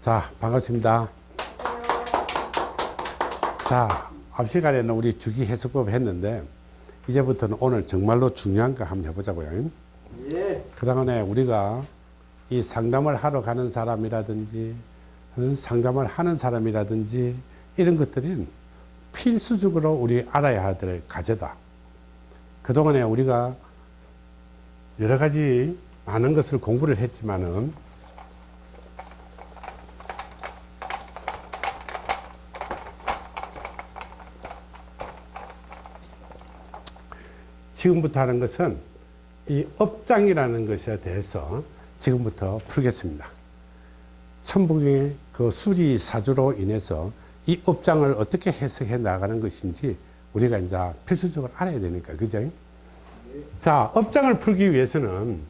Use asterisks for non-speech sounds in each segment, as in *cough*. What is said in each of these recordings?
자, 반갑습니다. 자, 앞 시간에는 우리 주기 해석법 했는데, 이제부터는 오늘 정말로 중요한 거 한번 해보자고요. 예. 그동안에 우리가 이 상담을 하러 가는 사람이라든지, 어, 상담을 하는 사람이라든지, 이런 것들은 필수적으로 우리 알아야 될 과제다. 그동안에 우리가 여러 가지 많은 것을 공부를 했지만은 지금부터 하는 것은 이 업장이라는 것에 대해서 지금부터 풀겠습니다. 천북의 그 수리 사주로 인해서 이 업장을 어떻게 해석해 나가는 것인지 우리가 이제 필수적으로 알아야 되니까, 그죠? 자, 업장을 풀기 위해서는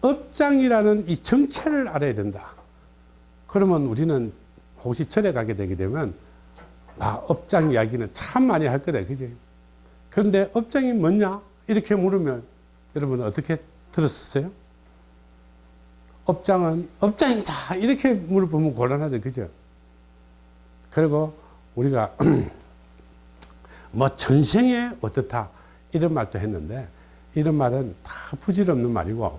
업장이라는 이 정체를 알아야 된다. 그러면 우리는 혹시 절에 가게 되게 되면, 아, 업장 이야기는 참 많이 할 거다, 그지? 그런데 업장이 뭐냐? 이렇게 물으면 여러분 어떻게 들었어요? 업장은 업장이다. 이렇게 물어보면 곤란하죠, 그죠? 그리고 우리가 *clears throat* 뭐 전생에 어떻다. 이런 말도 했는데, 이런 말은 다 부질없는 말이고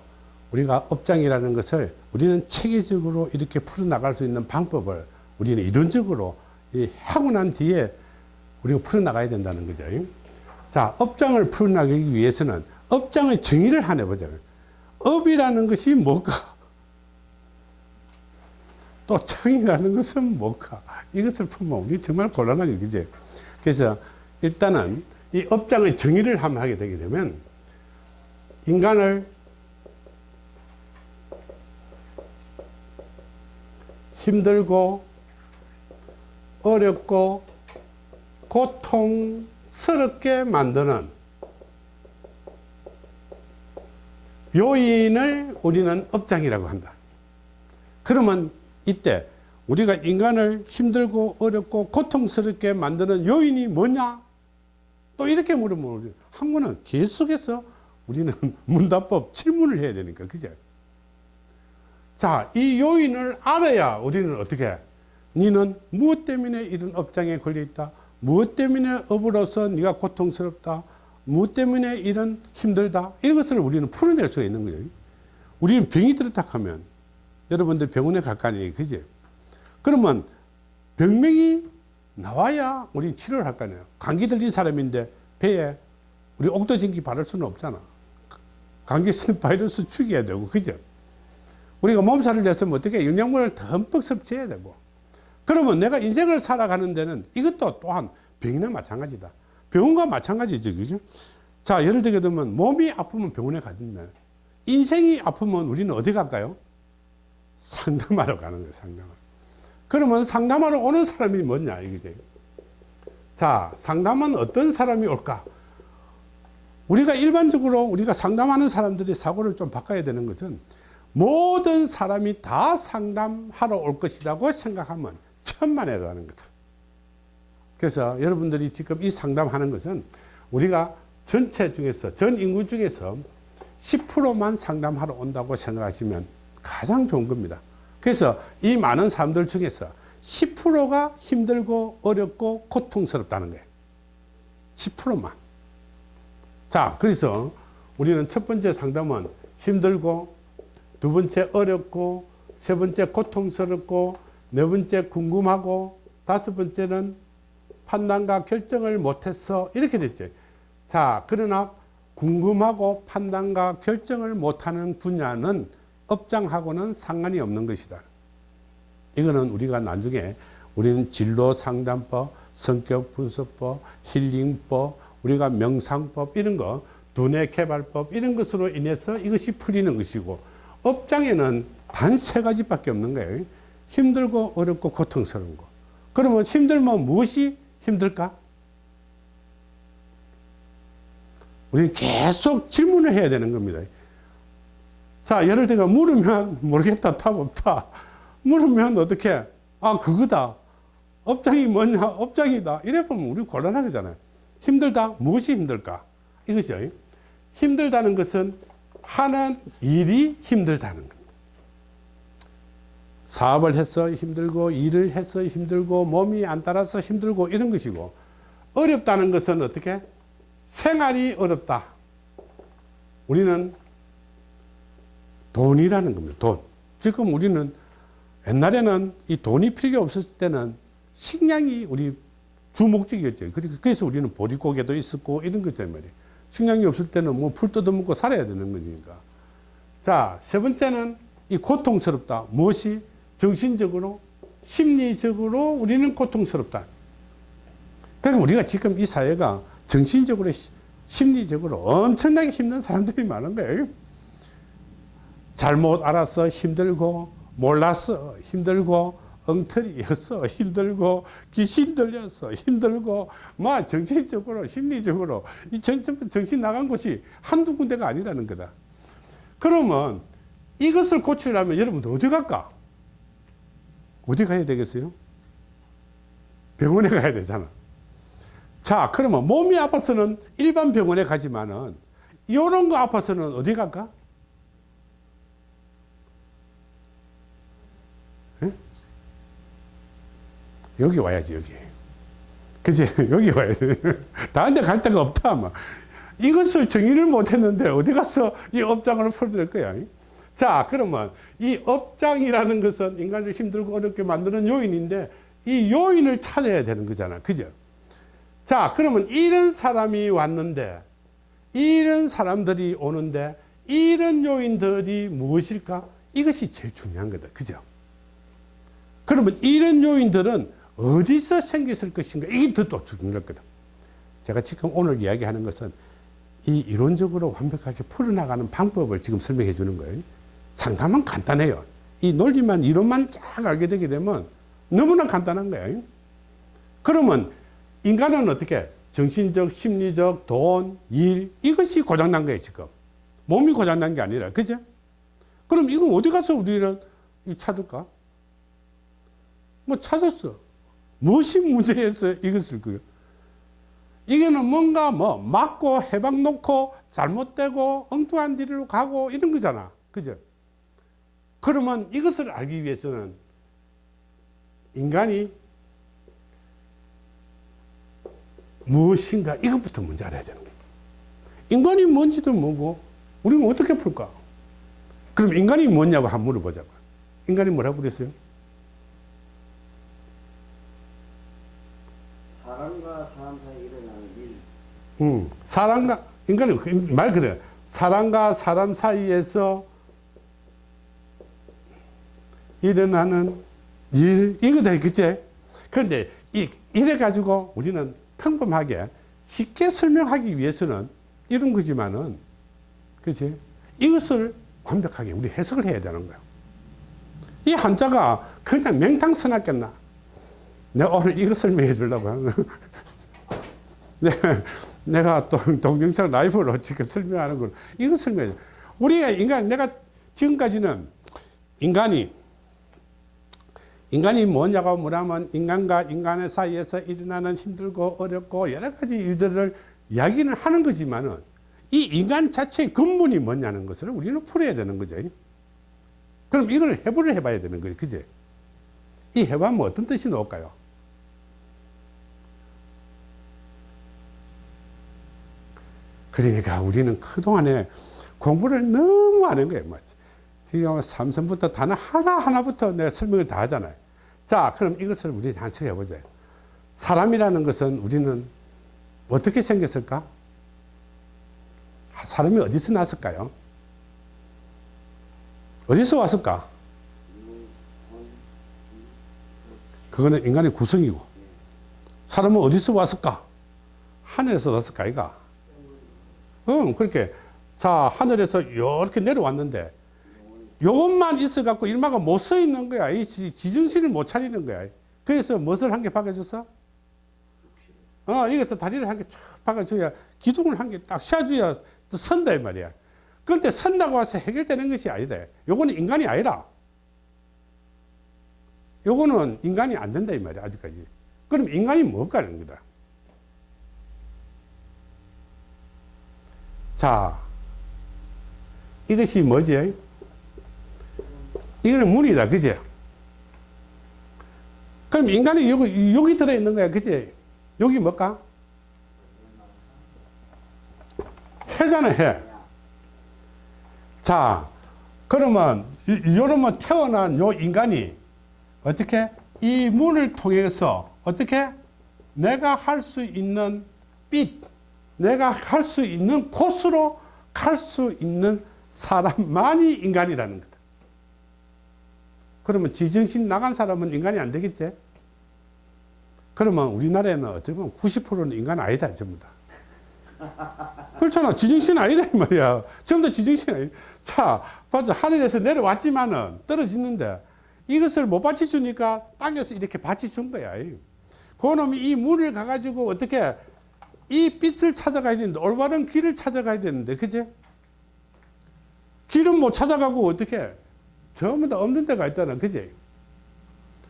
우리가 업장이라는 것을 우리는 체계적으로 이렇게 풀어나갈 수 있는 방법을 우리는 이론적으로 하고 난 뒤에 우리가 풀어나가야 된다는 거죠. 자, 업장을 풀어나가기 위해서는 업장의 정의를 하나 보자고요. 업이라는 것이 뭘까? 또 청이라는 것은 뭘까? 이것을 풀면 우리 정말 곤란하게, 그죠? 그래서 일단은 이 업장의 정의를 한번 하게 되게 되면 인간을 힘들고 어렵고 고통 스럽게 만드는 요인을 우리는 업장이라고 한다. 그러면 이때 우리가 인간을 힘들고 어렵고 고통스럽게 만드는 요인이 뭐냐? 또 이렇게 물으면 한 번은 계속해서 우리는 *laughs* 문답법 질문을 해야 되니까, 그죠? 자, 이 요인을 알아야 우리는 어떻게, 니는 무엇 때문에 이런 업장에 걸려 있다? 무엇 때문에 업으로서 네가 고통스럽다? 무엇 때문에 이런 힘들다? 이것을 우리는 풀어낼 수가 있는 거예요. 우리는 병이 들었다 하면 여러분들 병원에 갈 거 아니에요, 그지? 그러면 병명이 나와야 우리 치료를 할 거 아니에요. 감기 들린 사람인데 배에 우리 옥도진기 바를 수는 없잖아. 감기 바이러스 죽여야 되고, 그죠? 우리가 몸살을 냈으면 어떻게 영양분을 듬뿍 섭취해야 되고. 그러면 내가 인생을 살아가는 데는 이것도 또한 병이나 마찬가지다. 병원과 마찬가지죠, 그죠? 자, 예를 들게 되면 몸이 아프면 병원에 가든면 인생이 아프면 우리는 어디 갈까요? 상담하러 가는 거예요, 상담하러. 그러면 상담하러 오는 사람이 뭐냐, 이거죠. 자, 상담은 어떤 사람이 올까? 우리가 일반적으로 우리가 상담하는 사람들이 사고를 좀 바꿔야 되는 것은 모든 사람이 다 상담하러 올 것이라고 생각하면 천만에라는 거다. 그래서 여러분들이 지금 이 상담하는 것은 우리가 전체 중에서 전 인구 중에서 10%만 상담하러 온다고 생각하시면 가장 좋은 겁니다. 그래서 이 많은 사람들 중에서 10%가 힘들고 어렵고 고통스럽다는 거예요. 10%만. 자, 그래서 우리는 첫 번째 상담은 힘들고, 두 번째 어렵고, 세 번째 고통스럽고, 네 번째 궁금하고, 다섯 번째는 판단과 결정을 못해서 이렇게 됐죠. 자, 그러나 궁금하고 판단과 결정을 못하는 분야는 업장하고는 상관이 없는 것이다. 이거는 우리가 나중에 우리는 진로 상담법, 성격 분석법, 힐링법, 우리가 명상법 이런 거, 두뇌 개발법 이런 것으로 인해서 이것이 풀리는 것이고 업장에는 단 세 가지밖에 없는 거예요. 힘들고 어렵고 고통스러운 거. 그러면 힘들면 무엇이 힘들까? 우리 계속 질문을 해야 되는 겁니다. 자, 예를 들어 물으면 모르겠다, 답 없다. 물으면 어떻게? 아, 그거다. 업장이 뭐냐? 업장이다. 이래 보면 우리 곤란하잖아요. 힘들다? 무엇이 힘들까? 이것이요. 힘들다는 것은 하는 일이 힘들다는 겁니다. 사업을 해서 힘들고 일을 해서 힘들고 몸이 안 따라서 힘들고 이런 것이고 어렵다는 것은 어떻게? 생활이 어렵다. 우리는 돈이라는 겁니다 돈. 지금 우리는 옛날에는 이 돈이 필요 없었을 때는 식량이 우리 주 목적이었죠. 그래서- 그래서 우리는 보릿고개도 있었고 이런 거죠 말이에요. 식량이 없을 때는 뭐 풀 뜯어먹고 살아야 되는 거니까. 자, 세 번째는 이 고통스럽다. 무엇이? 정신적으로, 심리적으로 우리는 고통스럽다. 그러니까 우리가 지금 이 사회가 정신적으로, 시- 심리적으로 엄청나게 힘든 사람들이 많은 거예요. 잘못 알아서 힘들고, 몰라서 힘들고, 엉터리여서 힘들고, 귀신 들려서 힘들고, 뭐 정신적으로, 심리적으로, 이 정신 나간 곳이 한두 군데가 아니라는 거다. 그러면 이것을 고치려면 여러분들 어디 갈까? 어디 가야 되겠어요? 병원에 가야 되잖아. 자, 그러면 몸이 아파서는 일반 병원에 가지만은 이런 거 아파서는 어디 갈까? 예? 여기 와야지, 여기. 그지? *laughs* 여기 와야 돼. *laughs* 다른 데 갈 데가 없다, 아마. 이것을 정의를 못 했는데 어디 가서 이 업장을 풀어낼 거야. 자, 그러면 이 업장이라는 것은 인간을 힘들고 어렵게 만드는 요인인데 이 요인을 찾아야 되는 거잖아. 그죠? 자, 그러면 이런 사람이 왔는데 이런 사람들이 오는데 이런 요인들이 무엇일까? 이것이 제일 중요한 거다. 그죠? 그러면 이런 요인들은 어디서 생겼을 것인가? 이게 더또 중요한 거다. 제가 지금 오늘 이야기하는 것은 이 이론적으로 완벽하게 풀어나가는 방법을 지금 설명해 주는 거예요. 상당히 간단해요. 이 논리만, 이론만 쫙 알게 되게 되면 너무나 간단한 거예요. 그러면 인간은 어떻게 정신적, 심리적, 돈, 일 이것이 고장난 거예요 지금. 몸이 고장난 게 아니라 그죠? 그럼 이거 어디 가서 우리는 찾을까? 뭐 찾았어. 무엇이 문제에서 이것을 그 이게는 뭔가 뭐 맞고 해방 놓고 잘못되고 엉뚱한 길로 가고 이런 거잖아. 그죠? 그러면 이것을 알기 위해서는 인간이 무엇인가 이것부터 먼저 알아야 되는 거예요. 인간이 뭔지도 모르고 우리는 어떻게 풀까? 그럼 인간이 뭐냐고 한번 물어보자고. 인간이 뭐라고 그랬어요? 사람과 사람 사이에 일어나는 일, 음, 사람과 인간은 그말 그래. 사람과 사람 사이에서 일어나는 일 이거 다 그치? 그런데 이 이래 가지고 우리는 평범하게 쉽게 설명하기 위해서는 이런 거지만은 그치? 이것을 완벽하게 우리 해석을 해야 되는 거야. 이 한자가 그냥 맹탕 써놨겠나? 내가 오늘 이거 설명해 주려고 하는 네, *laughs* 내가 또 동영상 라이브로 지금 설명하는 걸 이거 설명해. 우리가 인간 내가 지금까지는 인간이 인간이 뭐냐고 물으면 인간과 인간의 사이에서 일어나는 힘들고 어렵고 여러 가지 일들을 이야기는 하는 거지만은 이 인간 자체의 근본이 뭐냐는 것을 우리는 풀어야 되는 거죠. 그럼 이걸 해부를 해봐야 되는 거죠. 그제? 이 해보면 어떤 뜻이 나올까요? 그러니까 우리는 그동안에 공부를 너무 안 한 거예요. 맞지? 지금 삼선부터 단어 하나하나부터 내가 설명을 다 하잖아요. 자, 그럼 이것을 우리 한번 해보자. 사람이라는 것은 우리는 어떻게 생겼을까? 사람이 어디서 났을까요? 어디서 왔을까? 그거는 인간의 구성이고. 사람은 어디서 왔을까? 하늘에서 왔을까, 이가? 응, 그렇게. 자, 하늘에서 이렇게 내려왔는데, 요것만 있어갖고 일마가 못서 있는 거야. 이 지- 지정신을 못 차리는 거야. 그래서 무엇을 한 개 박아줘서? 어, 여기서 다리를 한 개 쫙 박아줘야 기둥을 한 개딱또 선다, 이 말이야. 그런데 선다고 와서 해결되는 것이 아니다. 요거는 인간이 아니라. 요거는 인간이 안 된다, 이 말이야, 아직까지. 그럼 인간이 뭘까 하는 거다. 자, 이것이 뭐지? 이거는 문이다, 그지? 그럼 인간이 여기, 여기 들어있는 거야. 그지? 여기 뭘까? 해잖아, 해. 자, 그러면, 요러면 태어난 요 인간이 어떻게? 이 문을 통해서 어떻게? 내가 할 수 있는 빛, 내가 할 수 있는 곳으로 갈 수 있는 사람만이 인간이라는 거다. 그러면 지정신 나간 사람은 인간이 안 되겠지? 그러면 우리나라에는 보면 90%는 인간 아니다, 전부 다. 그렇잖아. 지정신 아니다, 이 말이야. 전부 다 지정신 아니 자, 봐자. 하늘에서 내려왔지만은 떨어지는데 이것을 못 받쳐주니까 땅에서 이렇게 받쳐준 거야. 그 놈이 이 물을 가가지고 어떻게 이 빛을 찾아가야 되는데, 올바른 길을 찾아가야 되는데, 그지? 길은 못 찾아가고 어떻게 전부 다 없는 데가 있다는 그지?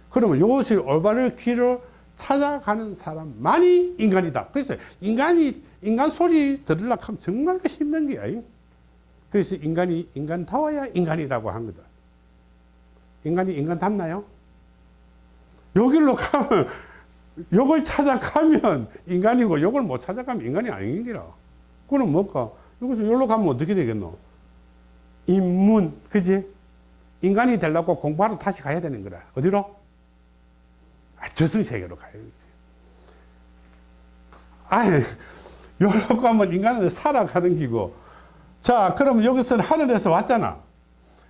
그러면 이것이 올바른 길을 찾아가는 사람만이 인간이다. 그래서 인간이 인간 소리 들으려고 하면 정말 힘든 게야. 그래서 인간이 인간다워야 인간이라고 한 거다. 인간이 인간답나요? 여기로 가면 요걸 찾아가면 인간이고 요걸 못 찾아가면 인간이 아닌 기라. 그럼 뭘까? 여기서 여기로 가면 어떻게 되겠노? 인문, 그지? 인간이 되려고 공부하러 다시 가야 되는 거라. 어디로? 아, 저승 세계로 가야지. 아이, *laughs* 여기로 가면 인간은 살아가는 기고. 자, 그럼 여기서는 하늘에서 왔잖아.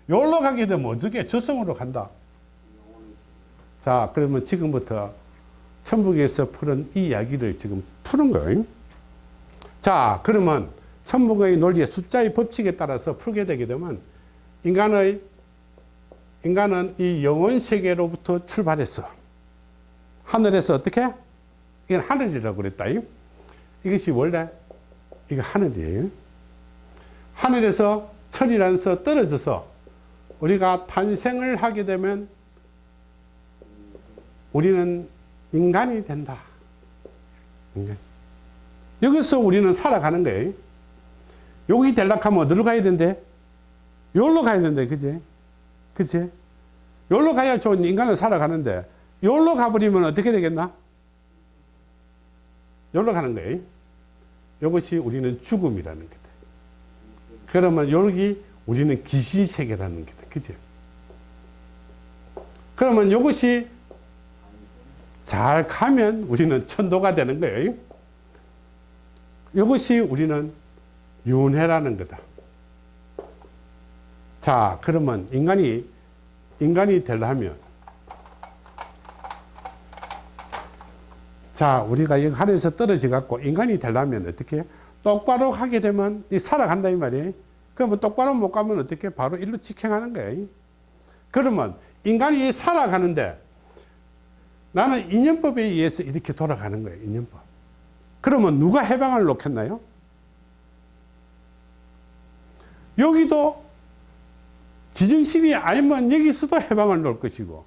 여기로 가게 되면 어떻게? 저승으로 간다. 자, 그러면 지금부터 천북에서 푸는 이 이야기를 지금 푸는 거예요. 자, 그러면 천북의 논리의 숫자의 법칙에 따라서 풀게 되게 되면 인간의 인간은 이 영혼 세계로부터 출발했어. 하늘에서 어떻게? 이건 하늘이라고 그랬다. 이것이 원래 이거 하늘이에요. 하늘에서 철이라서 떨어져서 우리가 탄생을 하게 되면 우리는 인간이 된다. 인간. 여기서 우리는 살아가는 거예요. 여기 되려고 하면 어디로 가야 된대? 여기로 가야 된대. 그지? 그치? 여기로 가야 좋은 인간은 살아가는데, 여기로 가버리면 어떻게 되겠나? 여기로 가는 거예요. 이것이 우리는 죽음이라는 거다. 그러면 여기 우리는 기시세계라는 거다. 그지? 그러면 이것이 잘 가면 우리는 천도가 되는 거예요. 이것이 우리는 윤회라는 거다. 자, 그러면 인간이, 인간이 되려면, 자, 우리가 여기 하늘에서 떨어져 갖고 인간이 되려면 어떻게? 똑바로 하게 되면 살아간다, 이 말이에요. 그러면 똑바로 못 가면 어떻게? 바로 일로 직행하는 거예요. 그러면 인간이 살아가는데 나는 인연법에 의해서 이렇게 돌아가는 거예요, 인연법. 그러면 누가 해방을 놓겠나요? 여기도 지정신이 아니면 여기서도 해방을 놓을 것이고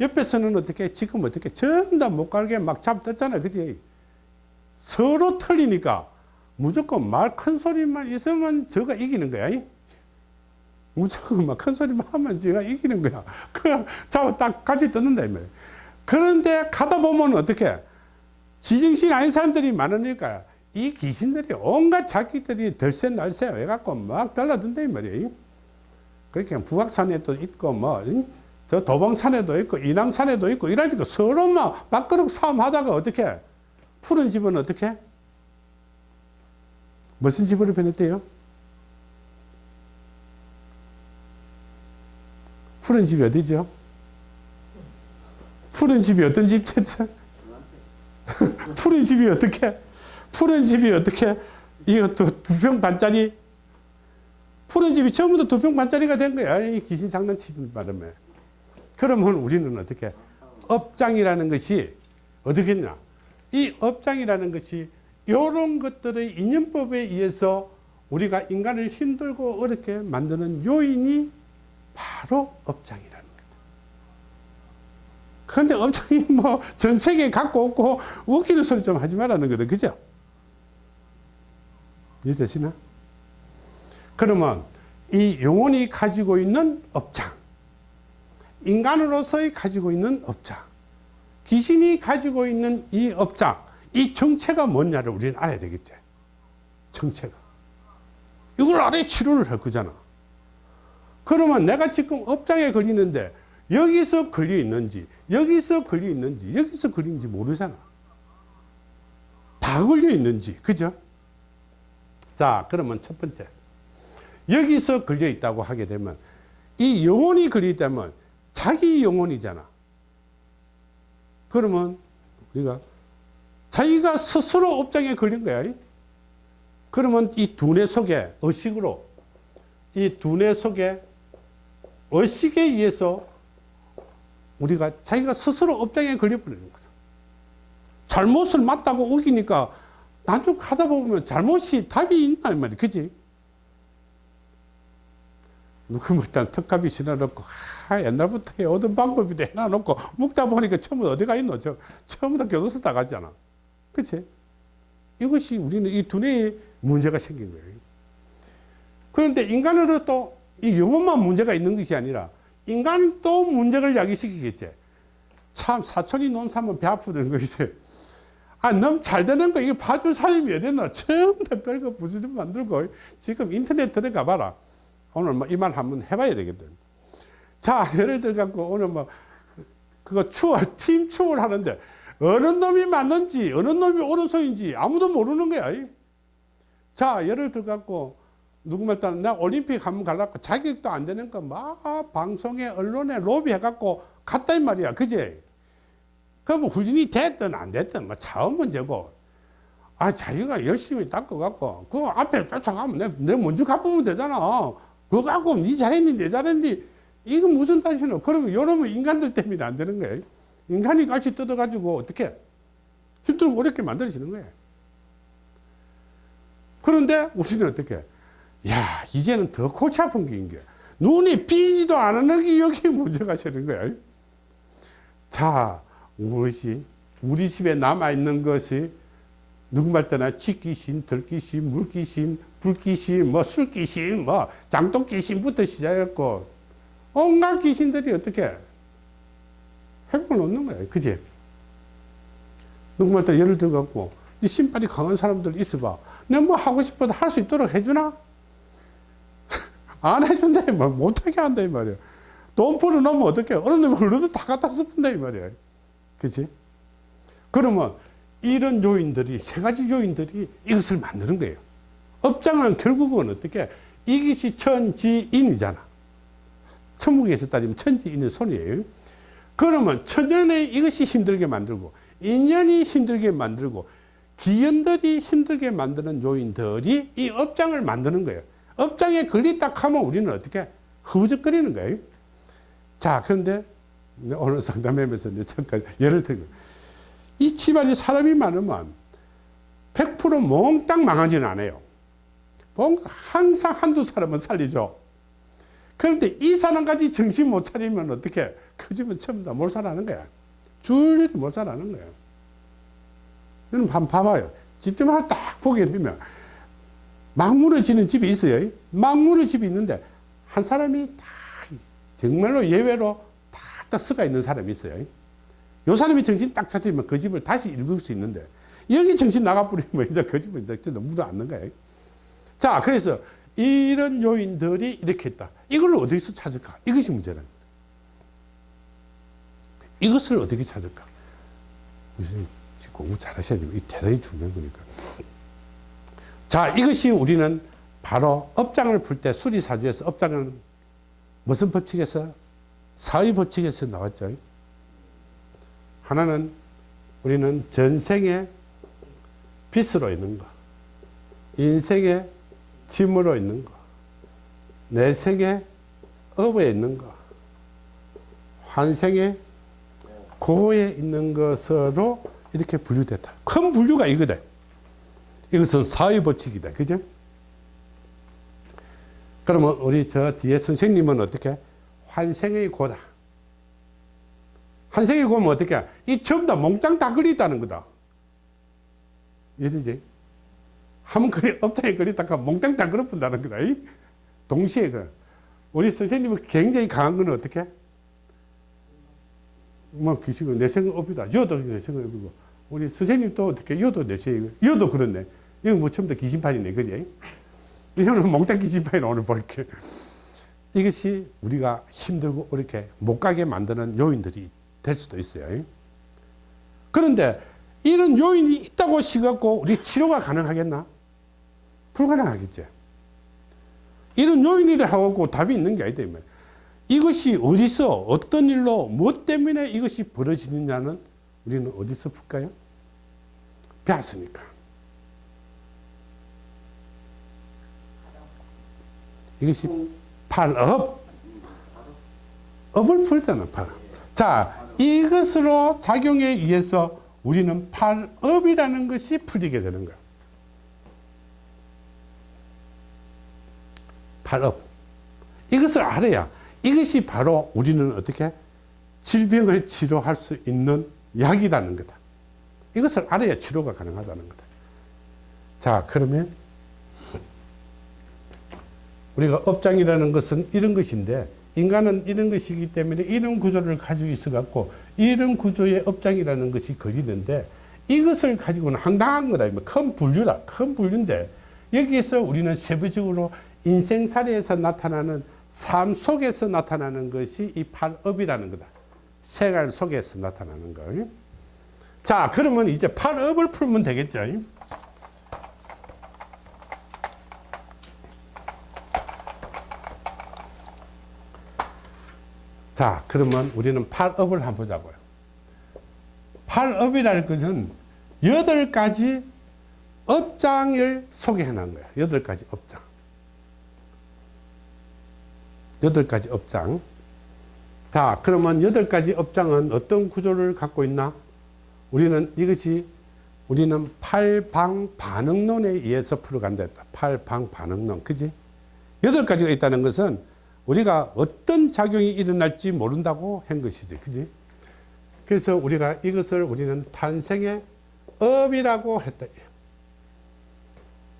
옆에서는 어떻게 지금 어떻게 전부 다못 가게 막 잡혔잖아 그지 서로 틀리니까 무조건 말 큰 소리만 있으면 저가 이기는 거야. 무조건 막 큰 소리만 하면 제가 이기는 거야. *laughs* 그냥 잡아 딱 같이 뜯는다 이 말이야. 그런데 가다 보면 어떻게? 지정신 아닌 사람들이 많으니까 이 귀신들이 온갖 자기들이 덜새 날새 해갖고 막 달라든다 이 말이에요. 그렇게 부각산에도 있고 뭐 저 도봉산에도 있고 인왕산에도 있고 이러니까 서로 막 밥그릇 싸움 하다가 어떻게 푸른 집은 어떻게 무슨 집으로 변했대요? 푸른 집이 어디죠? 푸른 집이 어떤 집 됐죠? *laughs* 푸른 집이 어떻게? 푸른 집이 어떻게? 이것도 두 평 반짜리? 푸른 집이 다두평 반짜리가 된 거야. 이 귀신 장난치는 바람에. 그러면 우리는 어떻게? 업장이라는 것이 어떻겠냐? 이 업장이라는 것이 이런 것들의 인연법에 의해서 우리가 인간을 힘들고 어렵게 만드는 요인이 바로 업장이라는 거다. 그런데 업장이 뭐 전 세계에 갖고 없고 웃기는 소리 좀 하지 말라는 거다. 그죠? 이해되시나? 그러면 이 영혼이 가지고 있는 업장, 인간으로서의 가지고 있는 업장, 귀신이 가지고 있는 이 업장, 이 정체가 뭐냐를 우리는 알아야 되겠지. 정체가. 이걸 알아야 치료를 할 거잖아. 그러면 내가 지금 업장에 걸리는데 여기서 걸려 있는지, 여기서 걸려 있는지, 여기서 걸리는지 모르잖아. 다 걸려 있는지, 그죠? 자, 그러면 첫 번째. 여기서 걸려 있다고 하게 되면 이 영혼이 걸려 있다면 자기 영혼이잖아. 그러면 우리가 자기가 스스로 업장에 걸린 거야. 그러면 이 두뇌 속에 의식으로 이 두뇌 속에 의식에 의해서 우리가 자기가 스스로 업장에 걸려버리는 거죠. 잘못을 맞다고 우기니까 나중 하다 보면 잘못이 답이 있나 이 말이야. 그지? 누구 일단 턱값이 지나놓고 하, 옛날부터 해오던 방법이 해놔놓고 묵다 보니까 처음부터 어디 가 있노? 저, 처음부터 교도소 다 가잖아. 그치? 이것이 우리는 이 두뇌에 문제가 생긴 거예요. 그런데 인간으로 또 이 영혼만 문제가 있는 것이 아니라 인간도 문제를 야기시키겠지. 참 사촌이 논 사면 배 아프던 것이지. 아, 너무 잘 되는 거, 이거 봐줄 사람이 왜 되나? 처음 다 별거 부지런 만들고, 지금 인터넷 들어가 봐라. 오늘 뭐 이 말 한번 해봐야 되겠다. 자, *laughs* 예를 들어 갖고 오늘 뭐, 그거 추월, 팀 추월 하는데, 어느 놈이 맞는지, 어느 놈이 오른손인지 아무도 모르는 거야. 자, 예를 들어 갖고, 누구 말따는 내가 올림픽 한번 가려고 자격도 안 되는 거 막 방송에, 언론에 로비 해갖고 갔다 이 말이야. 그제? 그럼 훈련이 됐든 안 됐든 뭐 차원 문제고. 아, 자기가 열심히 닦아갖고, 그 앞에 쫓아가면 내, 내 먼저 갚으면 되잖아. 그거 갖고 니 잘했니, 내 잘했니. 이건 무슨 탓이노? 그러면 요놈은 인간들 때문에 안 되는 거예요. 인간이 같이 뜯어가지고 어떻게 힘들고 어렵게 만들어지는 거예요. 그런데 우리는 어떻게? 야, 이제는 더 골치 아픈 게 이게. 눈이 삐지도 않는 게 여기 문제가 되는 거야. 자, 우리 집에 남아있는 것이 누구 말 때나 쥐귀신, 들귀신, 물귀신, 불귀신, 뭐 술귀신, 뭐 장독귀신부터 시작했고 온갖 귀신들이 어떻게 해보면 없는 거야. 그지? 누구 말 때 예를 들어갖고 이 신발이 강한 사람들 있어봐. 내가 뭐 하고 싶어도 할 수 있도록 해주나? *laughs* 안 해준다, 뭐 못하게 한다, 이 말이야. 돈 벌어놓으면 어떡해. 어느 놈이 흘러도 다 갖다 쓰푼다, 이 말이야. 그치? 그러면 이런 요인들이, 세 가지 요인들이 이것을 만드는 거예요. 업장은 결국은 어떻게? 이것이 천지인이잖아. 천국에서 따지면 천지인의 손이에요. 그러면 천연에 이것이 힘들게 만들고, 인연이 힘들게 만들고, 기연들이 힘들게 만드는 요인들이 이 업장을 만드는 거예요. 업장에 걸렸다 하면 우리는 어떻게? 흐부적거리는 거예요. 자, 그런데 오늘 상담하면서 잠깐 예를 들고 이 집안에 사람이 많으면 100% 몽땅 망하지는 않아요. 항상 한두 사람은 살리죠. 그런데 이 사람까지 정신 못 차리면 어떻게? 그 집은 전부 다 몰살하는 거야. 줄줄이 몰살하는 거예요. 여러분 한번 봐봐요. 집들만 딱 보게 되면 막 무너지는 집이 있어요. 막 무너지는 집이 있는데 한 사람이 다 정말로 예외로 딱 쓰가 있는 사람이 있어요. 요 사람이 정신 딱 차리면 그 집을 다시 읽을 수 있는데 여기 정신 나가버리면 *laughs* 이제 그 집은 이제 너무 묻어앉는 거예요. 자, 그래서 이런 요인들이 이렇게 있다. 이걸 어디서 찾을까? 이것이 거예요. 이것을 어떻게 찾을까? 공부 잘 하셔야 됩니다. 이 대단히 중요한 거니까. 자, 이것이 우리는 바로 업장을 풀 때 수리사주에서 업장은 무슨 법칙에서? 사의 법칙에서 나왔죠. 하나는 우리는 전생의 빚으로 있는 거, 인생의 짐으로 있는 거, 내 생의 업에 있는 거, 환생의 고에 있는 것으로 이렇게 분류됐다. 큰 분류가 이거다. 이것은 사회 법칙이다. 그죠? 그러면 우리 저 뒤에 선생님은 어떻게? 환생의 고다. 환생의 고면 어떻게? 이 전부 다 몽땅 다 걸렸다는 거다. 이해되지? 한 그리 업장에 걸렸다가 몽땅 다 걸어푼다는 거다. 동시에 그 우리 선생님은 굉장히 강한 건 어떻게? 뭐 기식은 내생업이다. 여도 내생업이고 우리 선생님도 어떻게 여도 내생이고 여도 그렇네. 이거 뭐 처음부터 귀신판이네, 그지? 이거는 몽땅 귀신판이 오늘 볼게. 이것이 우리가 힘들고 어렵게 못 가게 만드는 요인들이 될 수도 있어요. 그런데 이런 요인이 있다고 시갖고 우리 치료가 가능하겠나? 불가능하겠지. 이런 요인이라 하고 답이 있는 게 아니다. 이것이 어디서 어떤 일로 뭐 때문에 이것이 벌어지느냐는 우리는 어디서 풀까요? 배웠으니까. 이것이 팔업. 업을 풀잖아, 팔. 자, 이것으로 작용에 의해서 우리는 팔업이라는 것이 풀리게 되는 거야. 팔업. 이것을 알아야 이것이 바로 우리는 어떻게 질병을 치료할 수 있는 약이라는 거다. 이것을 알아야 치료가 가능하다는 거다. 자, 그러면 우리가 업장이라는 것은 이런 것인데 인간은 이런 것이기 때문에 이런 구조를 가지고 있어 갖고 이런 구조의 업장이라는 것이 걸리는데 이것을 가지고는 황당한 거다. 큰 분류다. 큰 분류인데 여기에서 우리는 세부적으로 인생 사례에서 나타나는 삶 속에서 나타나는 것이 이 팔업이라는 거다. 생활 속에서 나타나는 거. 자, 그러면 이제 팔업을 풀면 되겠죠. 자, 그러면 우리는 팔업을 한번 보자고요. 팔업이라는 것은 여덟 가지 업장을 소개해 놓은 거야. 여덟 가지 업장. 여덟 가지 업장. 자, 그러면 여덟 가지 업장은 어떤 구조를 갖고 있나? 우리는 이것이 우리는 팔방 반응론에 의해서 풀어간다 했다. 팔방 반응론. 그지? 여덟 가지가 있다는 것은 우리가 어떤 작용이 일어날지 모른다고 한 것이지. 그지? 그래서 우리가 이것을 우리는 탄생의 업이라고 했다.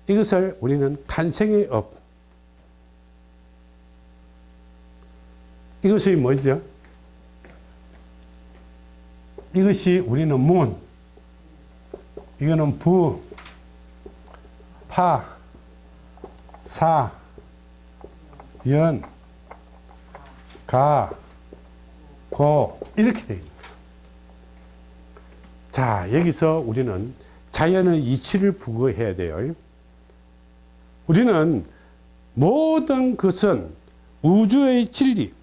이것을 우리는 탄생의 업. 이것이 뭐죠? 이것이 우리는 문, 이거는 부, 파, 사, 연, 가, 고 이렇게 되어 있는 거예요. 자 여기서 우리는 자연의 이치를 부거해야 돼요. 우리는 모든 것은 우주의 진리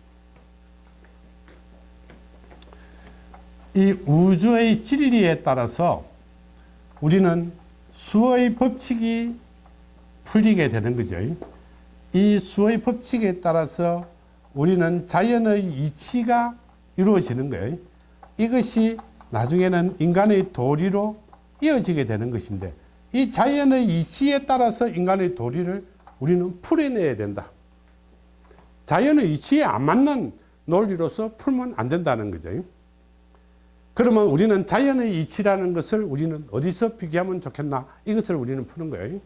이 우주의 진리에 따라서 우리는 수의 법칙이 풀리게 되는 거죠. 이 수의 법칙에 따라서 우리는 자연의 이치가 이루어지는 거예요. 이것이 나중에는 인간의 도리로 이어지게 되는 것인데 이 자연의 이치에 따라서 인간의 도리를 우리는 풀어내야 된다. 자연의 이치에 안 맞는 논리로서 풀면 안 된다는 거죠. 그러면 우리는 자연의 이치라는 것을 우리는 어디서 비교하면 좋겠나? 이것을 우리는 푸는 거예요.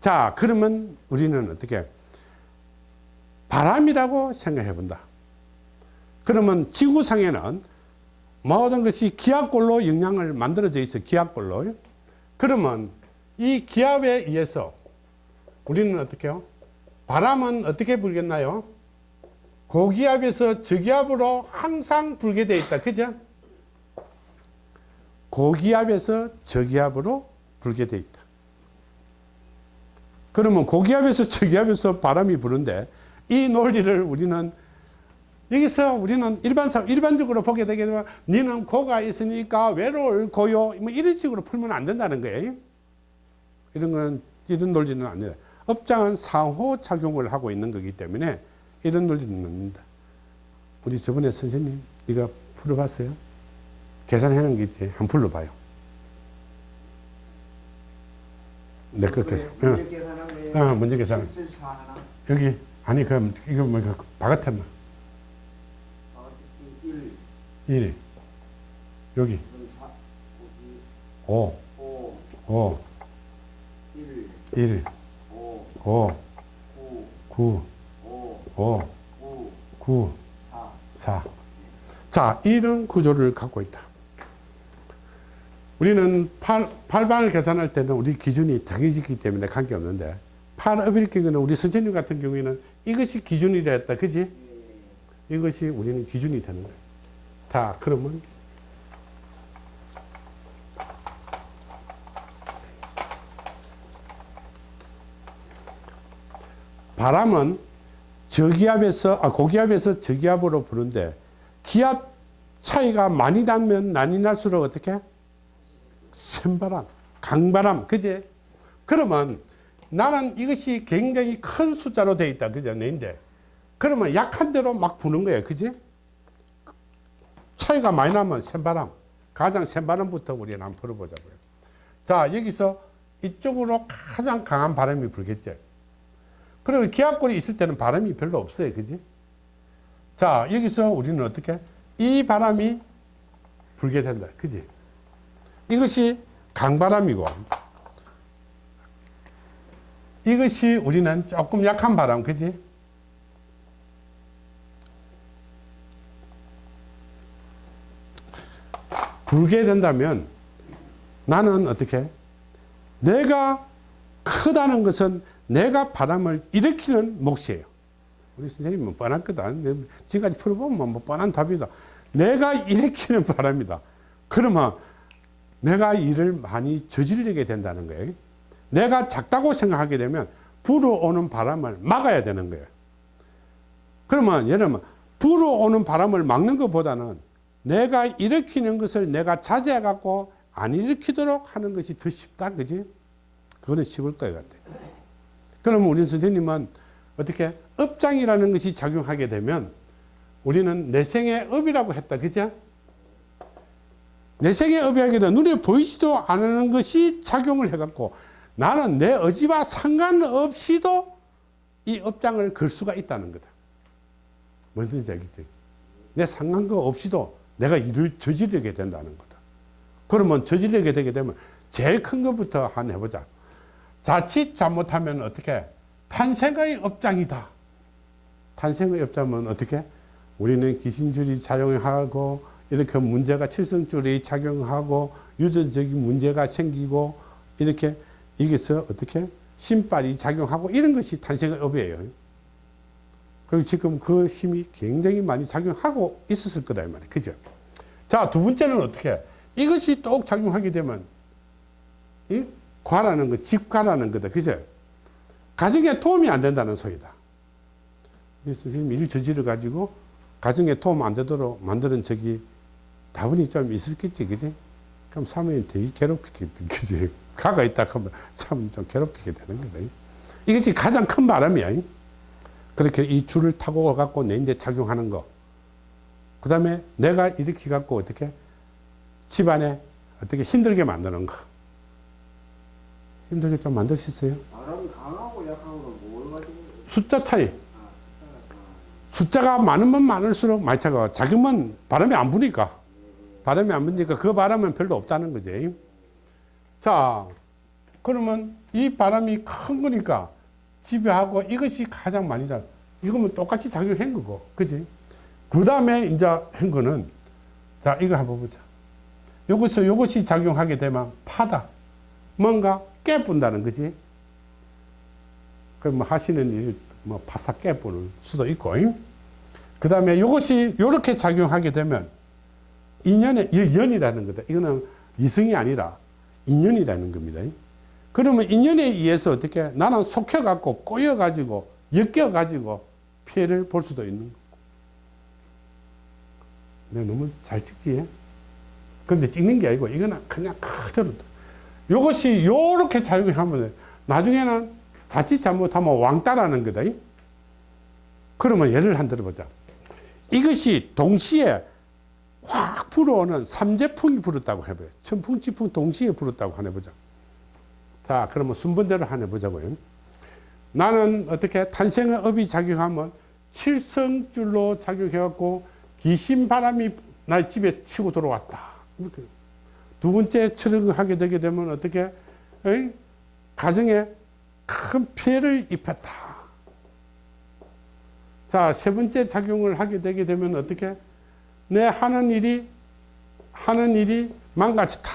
자, 그러면 우리는 어떻게? 바람이라고 생각해 본다. 그러면 지구상에는 모든 것이 기압골로 영향을 만들어져 있어, 기압골로. 그러면 이 기압에 의해서 우리는 어떻게 해요? 바람은 어떻게 불겠나요? 고기압에서 저기압으로 항상 불게 되어 있다. 그죠? 고기압에서 저기압으로 불게 되어 있다. 그러면 고기압에서 저기압에서 바람이 부는데 이 논리를 우리는 여기서 우리는 일반상 일반적으로 보게 되게 되면 니는 고가 있으니까 외로울 고요 뭐 이런 식으로 풀면 안 된다는 거예요. 이런 건 이런 논리는 안 돼요. 업장은 상호 작용을 하고 있는 거기 때문에 이런 논리는 없는다. 우리 저번에 선생님 네가 풀어봤어요? 계산해 놓은 게 있지. 한번 불러봐요. 내거 계산. 문제 응. 어, 문제 계산. 774 하나. 여기 아니 그럼 이거 뭐 1, 1 여기 4, 5 5, 5 1, 1 5, 5 9, 9 5, 5 9, 9 4. 4 자, 이런 구조를 갖고 있다. 우리는 팔, 팔방을 계산할 때는 우리 기준이 정해지기 때문에 관계없는데, 팔업일 경우는 우리 선생님 같은 경우에는 이것이 기준이라 했다. 그지? 이것이 우리는 기준이 되는 거예요. 다, 그러면 바람은 저기압에서 아, 고기압에서 저기압으로 부는데 기압 차이가 많이 나면 많이 날수록 어떻게 센 바람 강바람 그제 그러면 나는 이것이 굉장히 큰 숫자로 되어 있다 그죠 내인데 그러면 약한 대로 막 부는 거예요 그지 차이가 많이 나면 센 바람 가장 센 바람부터 우리는 한번 풀어보자고요 자 여기서 이쪽으로 가장 강한 바람이 불겠죠 그리고 기압골이 있을 때는 바람이 별로 없어요. 그지? 자, 여기서 우리는 어떻게? 이 바람이 불게 된다. 그지? 이것이 강바람이고, 이것이 우리는 조금 약한 바람. 그지? 불게 된다면 나는 어떻게? 내가 크다는 것은 내가 바람을 일으키는 몫이에요. 우리 선생님은 뻔한 거다. 지금까지 풀어보면 뭐 뻔한 답이다. 내가 일으키는 바람이다. 그러면 내가 일을 많이 저지르게 된다는 거예요. 내가 작다고 생각하게 되면 불어오는 바람을 막아야 되는 거예요. 그러면 들면 불어오는 바람을 막는 것보다는 내가 일으키는 것을 내가 자제해 갖고 안 일으키도록 하는 것이 더 쉽다. 그지? 그거는 쉬울 것 같아. 그러면 우리 선생님은 어떻게 업장이라는 것이 작용하게 되면 우리는 내생의 업이라고 했다. 그죠? 내생의 업이 하게 되면 눈에 보이지도 않는 것이 작용을 해 갖고 나는 내 의지와 상관없이도 이 업장을 걸 수가 있다는 거다. 뭔지 알겠지? 내 상관과 없이도 내가 일을 저지르게 된다는 거다. 그러면 저지르게 되게 되면 제일 큰 것부터 한 해보자. 자칫 잘못하면 어떻게 탄생의 업장이다. 탄생의 업장은 어떻게 우리는 귀신줄이 작용하고 이렇게 문제가 칠성줄이 작용하고 유전적인 문제가 생기고 이렇게 여기서 어떻게 신발이 작용하고 이런 것이 탄생의 업이에요. 그리고 지금 그 힘이 굉장히 많이 작용하고 있었을 거다 이 말이에요. 그죠? 자, 두 번째는 어떻게 이것이 똑 작용하게 되면 이 과라는 거, 집과라는 거다. 그죠? 가정에 도움이 안 된다는 소리다. 그래서 지금 일 저지를 가지고 가정에 도움 안 되도록 만드는 적이 다분히 좀 있었겠지, 그지? 그럼 사모님 되게 괴롭히게, 그지? 가가 있다 하면 사모님 좀 괴롭히게 되는 거다. 이것이 가장 큰 바람이야. 그렇게 이 줄을 타고 갖고 내인데 작용하는 거. 그 다음에 내가 이렇게 갖고 어떻게 집안에 어떻게 힘들게 만드는 거. 힘들게 좀 강하고 약하고는 뭘 가지고 숫자 차이. 아, 숫자가 많으면 많을수록 많이 차가 작으면 바람이 안 부니까. 바람이 안 부니까 그 바람은 별로 없다는 거지. 자, 그러면 이 바람이 큰 거니까 지배하고 이것이 가장 많이 작 이거면 똑같이 작용한 거고. 그지? 그 다음에 이제 한 거는 자, 이거 한번 보자. 요것이, 요것이 작용하게 되면 파다. 뭔가 깨뿐다는 거지. 그럼 뭐 하시는 일, 뭐 바싹 깨뿌는 수도 있고. 그 다음에 이것이 이렇게 작용하게 되면 인연의 연이라는 거다. 이거는 이성이 아니라 인연이라는 겁니다. 그러면 인연에 의해서 어떻게 나는 속혀갖고 꼬여가지고 엮여가지고 피해를 볼 수도 있는 거고. 내가 너무 잘 찍지? 근데 찍는 게 아니고 이거는 그냥 그대로 이것이 요렇게 작용하면 나중에는 자칫 잘못하면 왕따라는 거다. 그러면 예를 한 들어보자. 이것이 동시에 확 불어오는 삼재풍이 불었다고 해봐요. 천풍, 지풍 동시에 불었다고 하나 보자. 자, 그러면 순번대로 하나 보자고요. 나는 어떻게 탄생의 업이 작용하면 칠성줄로 작용해갖고 귀신 바람이 날 집에 치고 들어왔다. 두 번째 철학하게 되게 되면 어떻게 에이? 가정에 큰 피해를 입혔다. 자, 세 번째 작용을 하게 되게 되면 어떻게 내 하는 일이 하는 일이 망가졌다.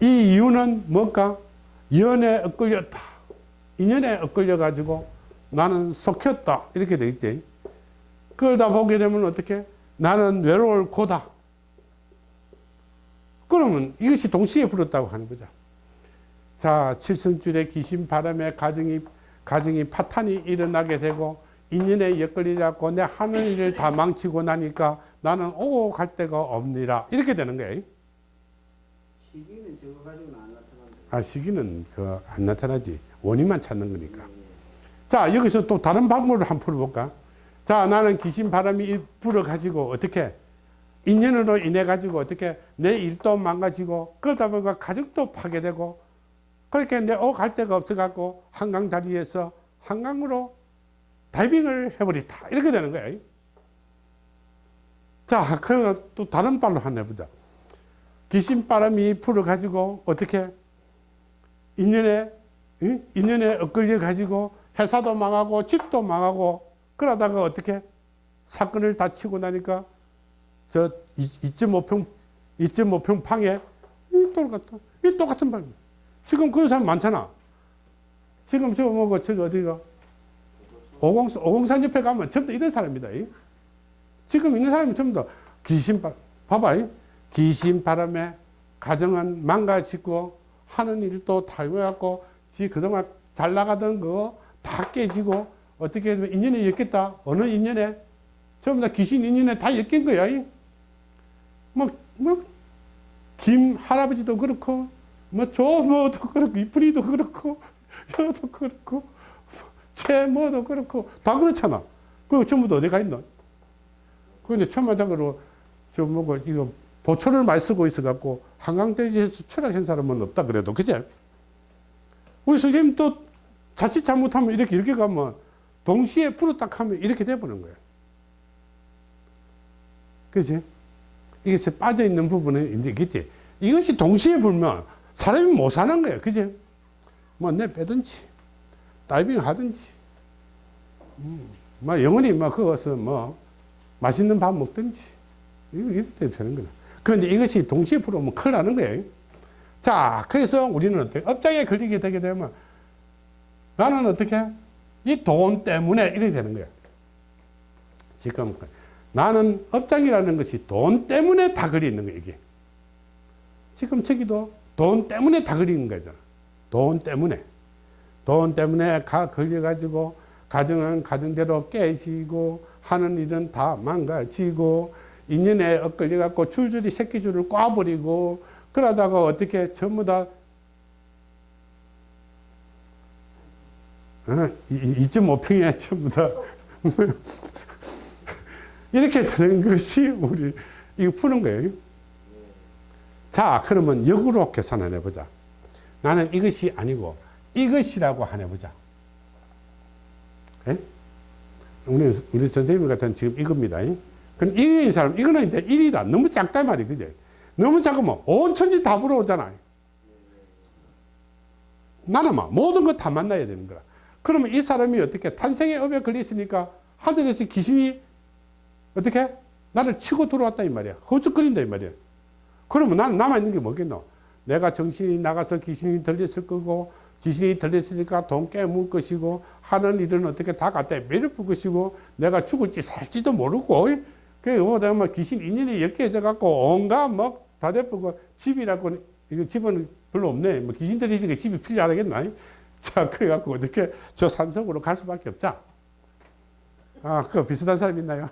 이 이유는 뭘까? 연에 엇걸렸다. 인연에 엇걸려 가지고 나는 속혔다. 이렇게 돼 있지. 그러다 보게 되면 어떻게? 나는 외로울 고다. 그러면 이것이 동시에 불었다고 하는 거죠. 자, 칠성줄의 귀신 바람에 가정이, 가정이 파탄이 일어나게 되고, 인연에 엮걸리자고 내 하는 일을 다 망치고 나니까 나는 오고 갈 데가 없니라. 이렇게 되는 거예요. 시기는 저거 가지고는 안 나타난다. 아, 시기는 그 안 나타나지. 원인만 찾는 거니까. 자, 여기서 또 다른 방법을 한번 풀어볼까? 자, 나는 귀신 바람이 불어 가지고 어떻게 인연으로 인해 가지고 어떻게 내 일도 망가지고 그러다 보니까 가족도 파괴되고 그렇게 내 오갈 데가 없어 갖고 한강 다리에서 한강으로 다이빙을 해버리다. 이렇게 되는 거예요. 자, 그또 다른 발로 한번 해보자. 귀신 바람이 불어가지고 어떻게 인연에 응? 인연에 엇걸려 가지고 회사도 망하고 집도 망하고 그러다가 어떻게 사건을 다 치고 나니까 저 2.5평 2.5평 방에 이 똑같은 이 똑같은 방 지금 그런 사람 많잖아. 지금 저 뭐고 저기 어디가 오공산 오공산 옆에 가면 전부 다 이런 사람이다. 이. 지금 있는 사람이 전부 다 귀신 바 봐봐. 이. 귀신 바람에 가정은 망가지고 하는 일도 지 그동안 잘 나가던 거다 깨지고 어떻게 인연에 엮겠다. 어느 인연에 전부 다 귀신 인연에 다 엮인 거야. 이. 뭐, 뭐, 김 할아버지도 그렇고, 뭐, 조모도 그렇고, 이쁜이도 그렇고, *laughs* 여도 그렇고, 채모도 그렇고, 다 그렇잖아. 그거 전부 다 어디 가 있노? 그런데 천마장으로, 저 뭐고, 이거, 보초를 많이 쓰고 있어갖고, 한강대지에서 추락한 사람은 없다 그래도, 그제? 우리 선생님 또 자칫 잘못하면 이렇게, 이렇게 가면, 동시에 불어 딱 하면 이렇게 돼버는 거야. 그지? 이것에 빠져 있는 부분은 이제 있겠지. 이것이 동시에 불면 사람이 못 사는 거예요. 그지? 뭐 내 빼든지, 다이빙 하든지, 음, 뭐 영원히 뭐 그것을 뭐 맛있는 밥 먹든지, 이렇게 되는 거다. 그런데 이것이 동시에 불으면 큰일 나는 거예요. 자, 그래서 우리는 어떻게, 업장에 걸리게 되게 되면 나는 어떻게, 이 돈 때문에 이렇게 되는 거야. 지금 나는 업장이라는 것이 돈 때문에 다 걸리는 거야, 이게. 지금 저기도 돈 때문에 다 걸리는 거잖아. 돈 때문에. 돈 때문에 가 걸려가지고 가정은 가정대로 깨지고 하는 일은 다 망가지고 인연에 엇걸려갖고 줄줄이 새끼줄을 꽈버리고 그러다가 어떻게 전부 다 어, 2.5평이야 전부 다 *laughs* 이렇게 되는 것이 우리 이거 푸는 거예요. 자, 그러면 역으로 계산해 보자. 나는 이것이 아니고 이것이라고 하나 보자. 예? 우리 우리 선생님 같은 지금 이겁니다. 그럼 이거인 사람 이거는 이제 1이다. 너무 작다 말이 그제. 너무 작으면 온 천지 다 불어오잖아. 나는 막 모든 거 다 만나야 되는 거야. 그러면 이 사람이 어떻게 탄생의 업에 걸렸으니까 하늘에서 귀신이 어떻게? 나를 치고 들어왔다 이 말이야. 허죽거린다 이 말이야. 그러면 나는 남아있는 게 뭐겠노? 내가 정신이 나가서 귀신이 들렸을 거고 귀신이 들렸으니까 돈 깨물 것이고 하는 일은 어떻게 다 갖다 매를 풀 것이고 내가 죽을지 살지도 모르고 그래 뭐다 뭐 귀신 인연이 엮여져 갖고 온갖 뭐다 대포고 집이라고 이거 집은 별로 없네 뭐 귀신 들리니까 집이 필요하겠나 자 그래 갖고 어떻게 저 산속으로 갈 수밖에 없자 아 그거 비슷한 사람 있나요?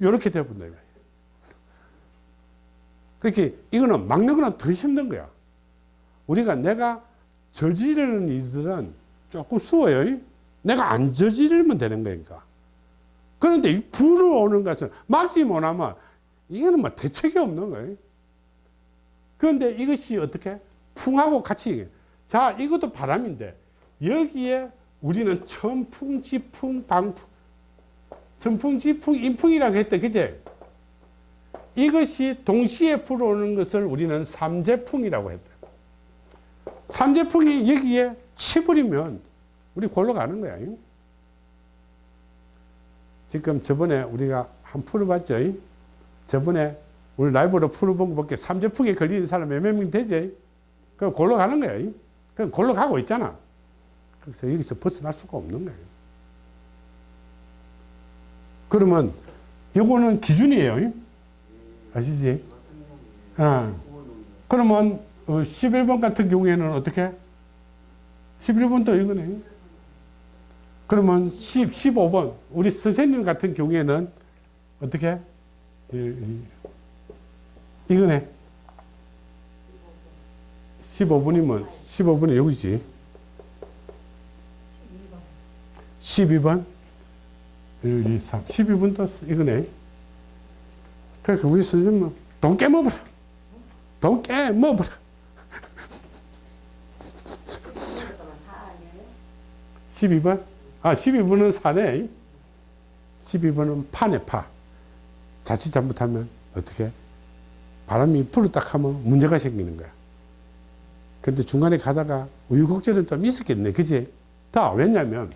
이렇게 되어본다. 그렇게 이거는 막는 거는 더 힘든 거야. 우리가 내가 저지르는 일들은 조금 수워요. 내가 안 저지르면 되는 거니까. 그런데 불어오는 것은 막지 못하면 이거는 뭐 대책이 없는 거예요. 그런데 이것이 어떻게? 풍하고 같이. 자, 이것도 바람인데 여기에 우리는 천풍, 지풍, 방풍, 천풍, 지풍, 인풍이라고 했다. 그제? 이것이 동시에 불어오는 것을 우리는 삼재풍이라고 했다. 삼재풍이 여기에 치버리면 우리 골로 가는 거야. 지금 저번에 우리가 한 풀어봤죠? 이? 저번에 우리 라이브로 풀어본 것밖에 삼재풍에 걸리는 사람 몇 명 되지? 그럼 골로 가는 거야. 이? 그럼 골로 가고 있잖아. 그래서 여기서 벗어날 수가 없는 거예요. 그러면 이거는 기준이에요. 이? 아시지? 아. 그러면 11번 같은 경우에는 어떻게? 11번도 이거네. 그러면 10, 15번 우리 선생님 같은 경우에는 어떻게? 이, 이, 이거네. 15번이면 15번이 여기지. 12번 1, 2, 3 12번도 이거네. 그래서 우리 선생님은 돈 깨먹어라. 돈 깨먹어라. 12번? 아, 12번은 사네. 12번은 파네, 파. 자칫 잘못하면 어떻게? 바람이 불었다 하면 문제가 생기는 거야. 근데 중간에 가다가 우유곡절은 좀 있었겠네. 그지? 다, 왜냐면,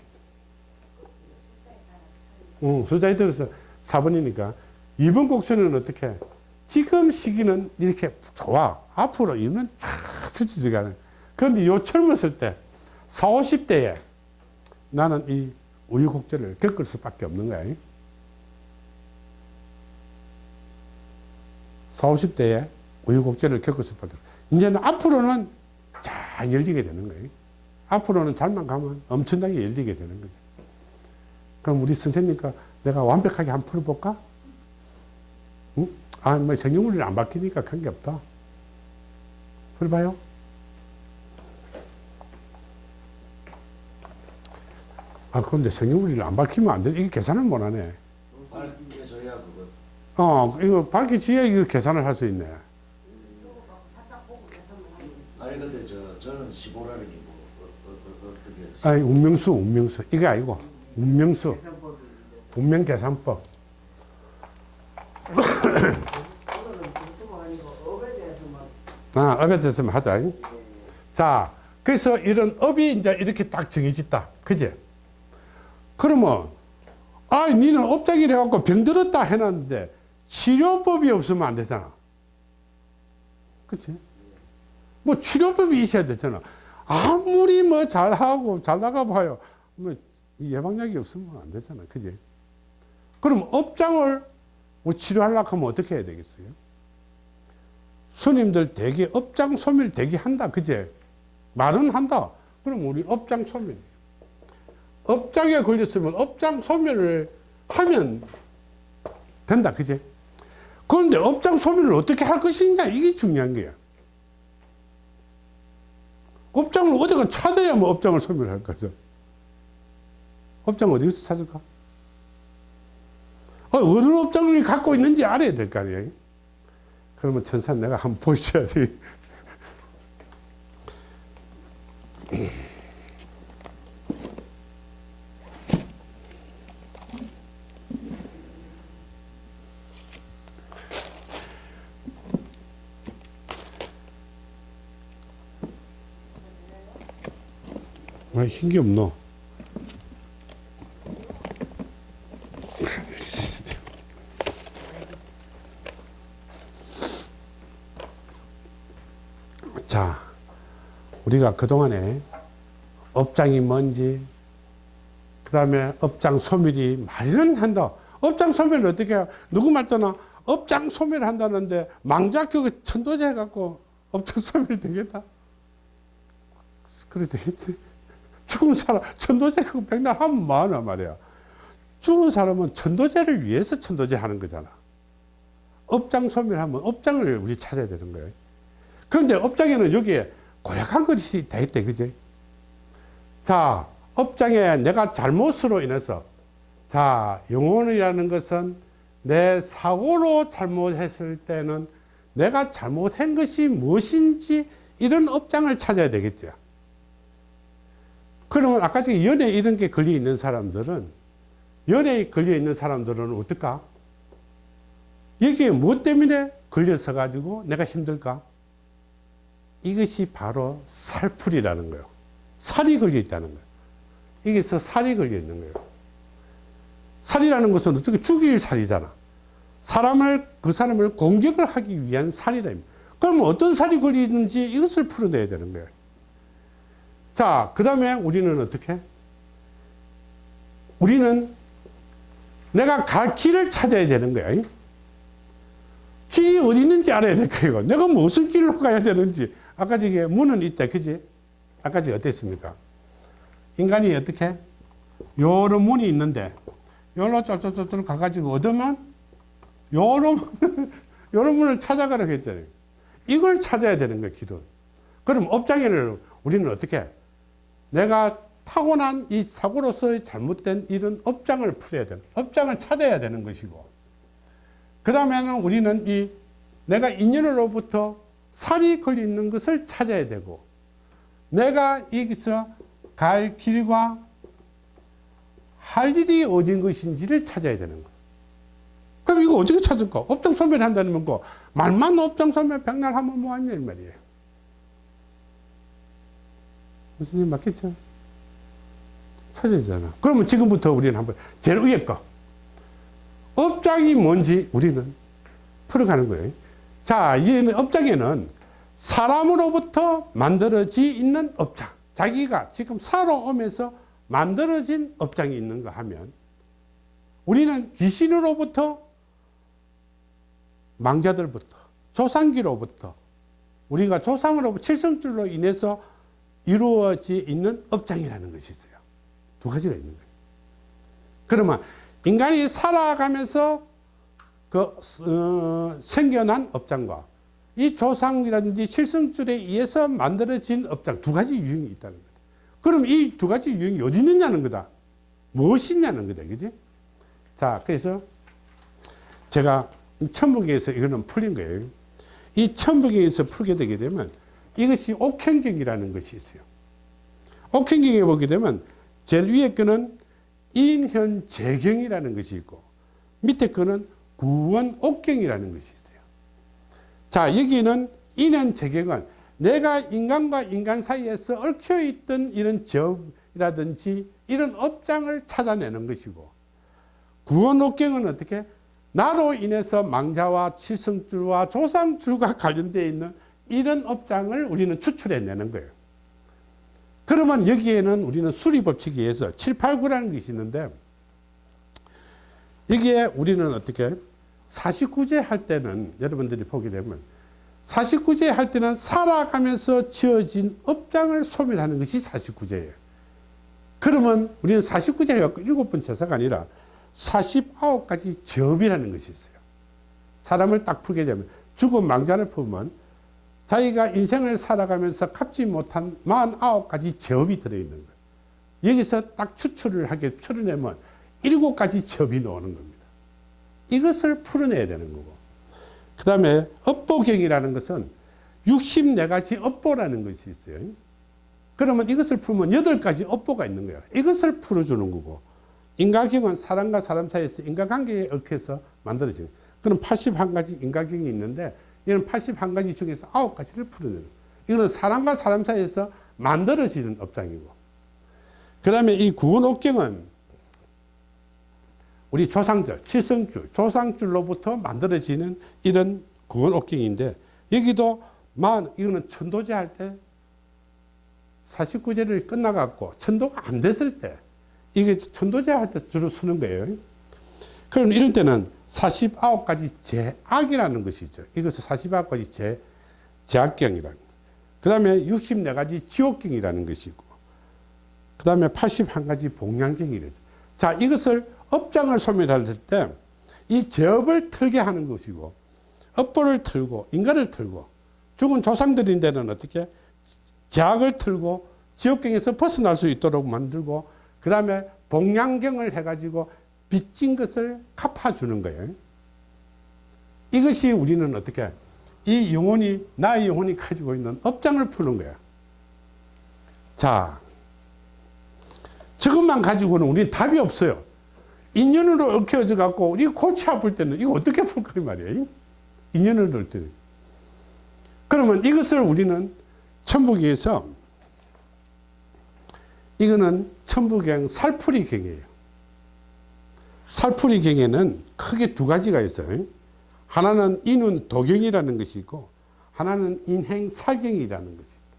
응, 숫자에 들어서 4번이니까. 2번 곡선은 어떻게? 지금 시기는 이렇게 좋아. 앞으로 이면 쫙 펼쳐지가 는 그런데 요 젊었을 때, 4, 50대에 나는 이 우유곡절을 겪을 수밖에 없는 거야. 4, 50대에 우유곡절을 겪을 수밖에 없어. 이제는 앞으로는 잘 열리게 되는 거예요. 앞으로는 잘만 가면 엄청나게 열리게 되는 거죠. 그럼 우리 선생님과 내가 완벽하게 한번 풀어볼까? 응? 아, 뭐 성경물이 안 바뀌니까 그런 게 없다. 풀어봐요. 아, 그런데 성경물이를 안 밝히면 안 돼. 이게 계산을 못 하네. 밝혀져야 그거 어, 이거 밝혀져야 이거 계산을 할 수 있네. 아니 근데 저 저는 15라는 게 뭐 어, 어, 어, 어떻게 아, 운명수, 운명수. 이게 아니고, 운명수. 운명 계산법. 아, 업에 대해서 하자. 자, 그래서 이런 업이 이제 이렇게 딱 정해졌다. 그지? 그러면, 아, 니는 업장이래 갖고 병들었다 해놨는데, 치료법이 없으면 안 되잖아. 그치? 뭐 치료법이 있어야 되잖아. 아무리 뭐 잘하고 잘 나가 봐요. 뭐 예방약이 없으면 안 되잖아. 그지? 그럼 업장을 뭐 치료하려고 하면 어떻게 해야 되겠어요? 스님들 대기 업장 소멸 대기 한다. 그제? 말은 한다. 그럼 우리 업장 소멸. 업장에 걸렸으면 업장 소멸을 하면 된다. 그제? 그런데 업장 소멸을 어떻게 할 것이냐. 이게 중요한 거야. 업장을 어디가 찾아야 뭐 업장을 소멸할 거죠. 업장 어디서 찾을까? 어, 어느 업장을 갖고 있는지 알아야 될 거 아니에요. 그러면 천사 내가 한번 보여줘야지. *laughs* 왜 흰게 없노? *laughs* 자, 우리가 그동안에 업장이 뭔지, 그 다음에 업장 소멸이 말은 한다. 업장 소멸을 어떻게 해요? 누구 말 떠나 업장 소멸 한다는데 망작교 천도제 해갖고 업장 *laughs* 소멸 되겠다? 그래 되겠지? 죽은 사람, 천도제 그거 백날 하면 뭐하나 말이야. 죽은 사람은 천도제를 위해서 천도제 하는 거잖아. 업장 소멸하면 업장을 우리 찾아야 되는 거예요. 그런데 업장에는 여기에 고약한 것이 다 있대, 그지? 자, 업장에 내가 잘못으로 인해서, 자, 영혼이라는 것은 내 사고로 잘못했을 때는 내가 잘못한 것이 무엇인지 이런 업장을 찾아야 되겠죠. 그러면 아까 전에 연애 이런 게 걸려 있는 사람들은, 연애에 걸려 있는 사람들은 어떨까? 여기에 무엇 때문에 걸려서 가지고 내가 힘들까? 이것이 바로 살풀이라는 거예요. 살이 걸려 있다는 거예요. 여기서 살이 걸려 있는 거예요. 살이라는 것은 어떻게 죽일 살이잖아. 사람을 그 사람을 공격을 하기 위한 살이다. 그러면 어떤 살이 걸리는지 이것을 풀어내야 되는 거예요. 자, 그 다음에 우리는 어떻게? 우리는 내가 갈 길을 찾아야 되는 거야. 길이 어디 있는지 알아야 될 거예요. 내가 무슨 길로 가야 되는지. 아까 저기 문은 있다. 그지? 아까 저기 어땠습니까? 인간이 어떻게? 요런 문이 있는데, 요로 쫄쫄쫄쫄 가가지고 얻으면, 요런, *laughs* 요런 문을 찾아가라고 했잖아요. 이걸 찾아야 되는 거야, 길은. 그럼 업장에는 우리는 어떻게? 내가 타고난 이 사고로서의 잘못된 이런 업장을 풀어야 되는, 업장을 찾아야 되는 것이고, 그 다음에는 우리는 이 내가 인연으로부터 살이 걸리는 것을 찾아야 되고, 내가 여기서 갈 길과 할 일이 어딘 것인지를 찾아야 되는 거예요. 그럼 이거 어떻게 찾을까? 업장 소멸한다는 거, 말만 업장 소멸 백날 하면 뭐하냐, 이 말이에요. 일 맞겠죠? 찾아야 되잖아. 그러면 지금부터 우리는 한번 제일 위에 거. 업장이 뭔지 우리는 풀어가는 거예요. 자, 이 업장에는 사람으로부터 만들어지 있는 업장. 자기가 지금 살아오면서 만들어진 업장이 있는가 하면 우리는 귀신으로부터 망자들부터 조상기로부터 우리가 조상으로부터 칠성줄로 인해서 이루어져 있는 업장이라는 것이 있어요. 두 가지가 있는 거예요. 그러면 인간이 살아가면서 그 어, 생겨난 업장과 이 조상이라든지 칠성줄에 의해서 만들어진 업장 두 가지 유형이 있다는 거다. 그럼 이 두 가지 유형이 어디 있느냐는 거다. 무엇이 있냐는 거다. 그지? 자, 그래서 제가 천북에서 이거는 풀린 거예요. 이 천북에서 풀게 되게 되면 이것이 옥행경이라는 것이 있어요. 옥행경에 보게 되면 제일 위에 거는 인현재경이라는 것이 있고 밑에 거는 구원옥경이라는 것이 있어요. 자 여기는 인현재경은 내가 인간과 인간 사이에서 얽혀있던 이런 접이라든지 이런 업장을 찾아내는 것이고 구원옥경은 어떻게 나로 인해서 망자와 칠성줄과 조상줄과 관련되어 있는 이런 업장을 우리는 추출해내는 거예요. 그러면 여기에는 우리는 수리법칙에 의해서 7, 8, 9라는 것이 있는데 여기에 우리는 어떻게 49제 할 때는 여러분들이 보게 되면 49제 할 때는 살아가면서 지어진 업장을 소멸하는 것이 49제예요. 그러면 우리는 49제를 갖고 7번 제사가 아니라 49가지 접이라는 것이 있어요. 사람을 딱 풀게 되면 죽은 망자를 풀면 자기가 인생을 살아가면서 갚지 못한 49가지 접이 들어있는 거예요. 여기서 딱 추출을 하게 풀어내면 7가지 접이 나오는 겁니다. 이것을 풀어내야 되는 거고. 그 다음에 업보경이라는 것은 64가지 업보라는 것이 있어요. 그러면 이것을 풀면 8가지 업보가 있는 거예요. 이것을 풀어주는 거고. 인과경은 사람과 사람 사이에서 인과관계에 얽혀서 만들어진. 그럼 81가지 인과경이 있는데 이는 81가지 중에서 9가지를 풀어내는 이거는 사람과 사람 사이에서 만들어지는 업장이고 그 다음에 이 구원옥경은 우리 조상들, 칠성줄, 조상줄로부터 만들어지는 이런 구원옥경인데 여기도 만 이거는 천도제 할 때 49제를 끝나갖고 천도가 안 됐을 때 이게 천도제 할 때 주로 쓰는 거예요. 그럼 이럴 때는 49가지 제악이라는 것이 있죠. 이것을 49가지 제, 제악경이라는 그 다음에 64가지 지옥경이라는 것이 있고 그 다음에 81가지 봉양경이래죠. 자 이것을 업장을 소멸할 때 이 제업을 틀게 하는 것이고 업보를 틀고 인간을 틀고 죽은 조상들인데는 어떻게 제악을 틀고 지옥경에서 벗어날 수 있도록 만들고 그 다음에 봉양경을 해가지고 빚진 것을 갚아주는 거예요. 이것이 우리는 어떻게 이 영혼이 나의 영혼이 가지고 있는 업장을 푸는 거야. 자, 저것만 가지고는 우리 답이 없어요. 인연으로 얽혀져 갖고 우리 골치 아플 때는 이거 어떻게 풀 거란 말이에요. 인연을 넣을 때는. 그러면 이것을 우리는 천북에서 이거는 천북경 살풀이경이에요. 살풀이 경에는 크게 두 가지가 있어요. 하나는 인운 도경이라는 것이 있고 하나는 인행 살경이라는 것이 있다.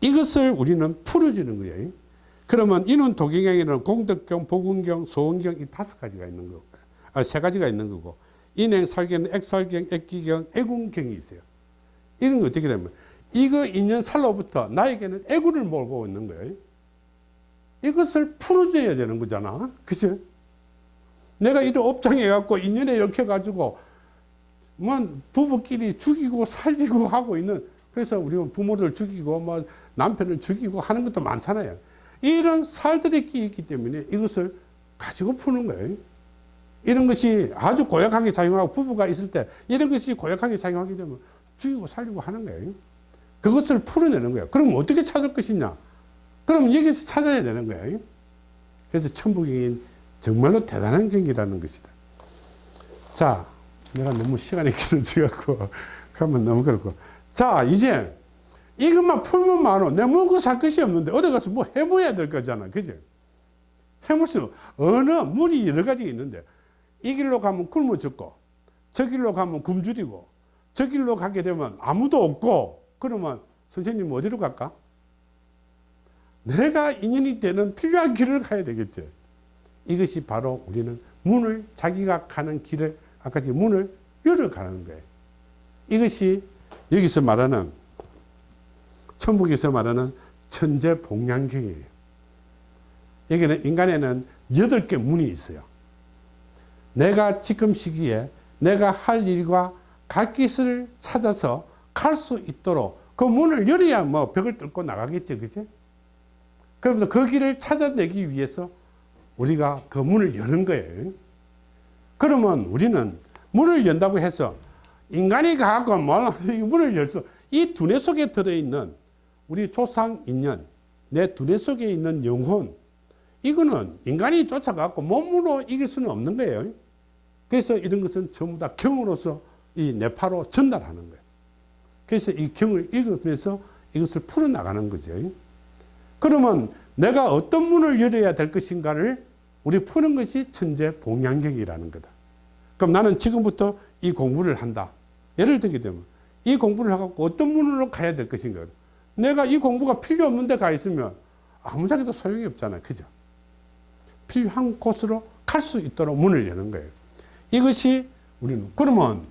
이것을 우리는 풀어주는 거예요. 그러면 인운 도경에는 공덕경, 복운경, 소원경 이 다섯 가지가 있는 거고, 아, 세 가지가 있는 거고, 인행 살경은 액살경, 액기경, 애군경이 있어요. 이런 거 어떻게 되면 이거 인연 살로부터 나에게는 애군을 몰고 있는 거예요. 이것을 풀어줘야 되는 거잖아. 그죠? 내가 이런 업장에 갖고 인연에 이렇게 가지고 뭐 부부끼리 죽이고 살리고 하고 있는 그래서 우리는 부모들 죽이고 뭐 남편을 죽이고 하는 것도 많잖아요. 이런 살들이 끼 있기 때문에 이것을 가지고 푸는 거예요. 이런 것이 아주 고약하게 작용하고 부부가 있을 때 이런 것이 고약하게 작용하게 되면 죽이고 살리고 하는 거예요. 그것을 풀어내는 거예요. 그럼 어떻게 찾을 것이냐? 그럼 여기서 찾아야 되는 거예요. 그래서 천부경이 정말로 대단한 경기라는 것이다. 자, 내가 너무 시간이 길어져갖고, *laughs* 가면 너무 그렇고. 자, 이제 이것만 풀면 많어. 내가 먹고 살 것이 없는데, 어디 가서 뭐 해봐야 될 거잖아. 그지? 해볼 수, 어느 문이 여러 가지 있는데, 이 길로 가면 굶어 죽고, 저 길로 가면 굶주리고, 저 길로 가게 되면 아무도 없고, 그러면 선생님 어디로 갈까? 내가 인연이 되는 필요한 길을 가야 되겠지. 이것이 바로 우리는 문을 자기가 가는 길을 아까 지 문을 열어가는 거예요. 이것이 여기서 말하는 천북에서 말하는 천재 복량경이에요. 여기는 인간에는 여덟 개 문이 있어요. 내가 지금 시기에 내가 할 일과 갈 길을 찾아서 갈 수 있도록 그 문을 열어야 뭐 벽을 뚫고 나가겠죠. 그죠? 그러면서 그 길을 찾아내기 위해서 우리가 그 문을 여는 거예요. 그러면 우리는 문을 연다고 해서 인간이 가고 뭐 문을 열 수, 이 두뇌 속에 들어있는 우리 조상 인연, 내 두뇌 속에 있는 영혼, 이거는 인간이 쫓아가고 몸으로 이길 수는 없는 거예요. 그래서 이런 것은 전부 다 경으로서 이 뇌파로 전달하는 거예요. 그래서 이 경을 읽으면서 이것을 풀어나가는 거죠. 그러면 내가 어떤 문을 열어야 될 것인가를 우리 푸는 것이 천재 봉양경이라는 거다. 그럼 나는 지금부터 이 공부를 한다. 예를 들게 되면 이 공부를 하고 어떤 문으로 가야 될 것인가. 내가 이 공부가 필요 없는 데 가 있으면 아무짝에도 소용이 없잖아요. 그죠? 필요한 곳으로 갈 수 있도록 문을 여는 거예요. 이것이 우리는 그러면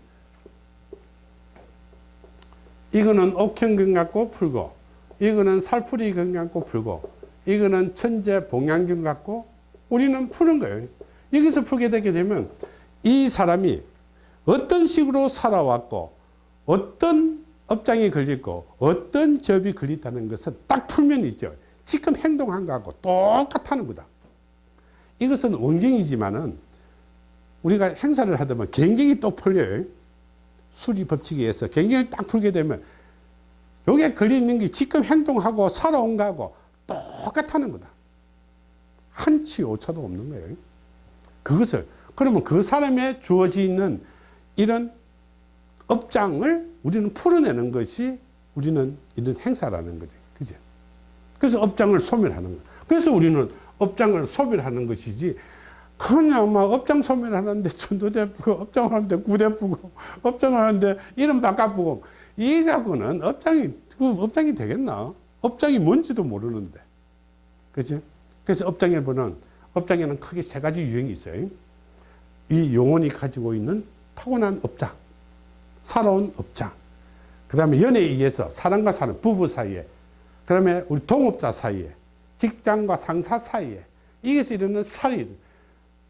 이거는 옥형경 갖고 풀고 이거는 살풀이 경 갖고 풀고 이거는 천재 봉양경 갖고 우리는 푸는 거예요. 여기서 풀게 되게 되면 이 사람이 어떤 식으로 살아왔고 어떤 업장이 걸렸고 어떤 접이 걸렸다는 것을 딱 풀면 있죠. 지금 행동한 거하고 똑같다는 거다. 이것은 원경이지만은 우리가 행사를 하다 보면 경경이 또 풀려요. 수리 법칙에 의해서 경경을 딱 풀게 되면 여기에 걸려 있는 게 지금 행동하고 살아온 거하고 똑같다는 거다. 한치 오차도 없는 거예요. 그것을 그러면 그 사람에 주어져 있는 이런 업장을 우리는 풀어내는 것이 우리는 이런 행사라는 거죠. 그죠? 그래서 업장을 소멸하는 거예요. 그래서 우리는 업장을 소멸하는 것이지 그냥 막 업장 소멸하는데 천도대 부고 업장을 하는데 구대 부고 업장을 하는데 이름 바꿔부고 이 갖고는 업장이 그 업장이 되겠나? 업장이 뭔지도 모르는데. 그죠? 그래서 업장에 보면 업장에는 크게 세 가지 유형이 있어요. 이 영혼이 가지고 있는 타고난 업장, 살아온 업장, 그 다음에 연애에 의해서 사람과 사람, 부부 사이에, 그 다음에 우리 동업자 사이에, 직장과 상사 사이에, 이것이 이르는 살이,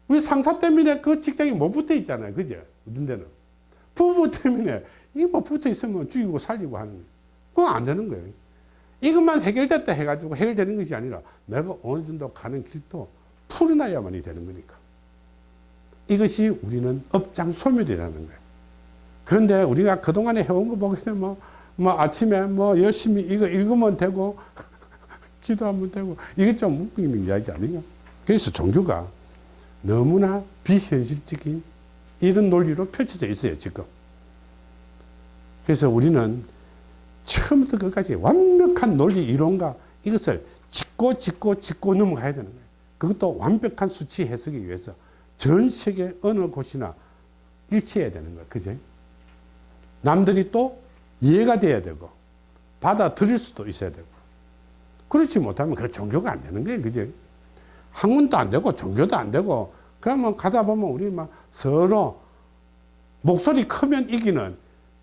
우리 상사 때문에 그 직장이 못 붙어 있잖아요. 그죠? 어떤 데는. 부부 때문에 이게 뭐 붙어 있으면 죽이고 살리고 하는 거예요. 그건 안 되는 거예요. 이것만 해결됐다 해가지고 해결되는 것이 아니라 내가 어느 정도 가는 길도 풀어놔야만이 되는 거니까. 이것이 우리는 업장 소멸이라는 거예요. 그런데 우리가 그동안에 해온 거 보게 되면 뭐, 뭐 아침에 뭐 열심히 이거 읽으면 되고 *laughs* 기도하면 되고 이게 좀 웃기는 이야기 아니에요. 그래서 종교가 너무나 비현실적인 이런 논리로 펼쳐져 있어요, 지금. 그래서 우리는 처음부터 끝까지 완벽한 논리 이론과 이것을 짚고 짚고 짚고 넘어가야 되는 거예요. 그것도 완벽한 수치 해석이 위해서 전 세계 어느 곳이나 일치해야 되는 거야. 그지? 남들이 또 이해가 돼야 되고, 받아들일 수도 있어야 되고. 그렇지 못하면 그 종교가 안 되는 거예요. 그지? 학문도 안 되고, 종교도 안 되고, 그러면 가다 보면 우리 막 서로 목소리 크면 이기는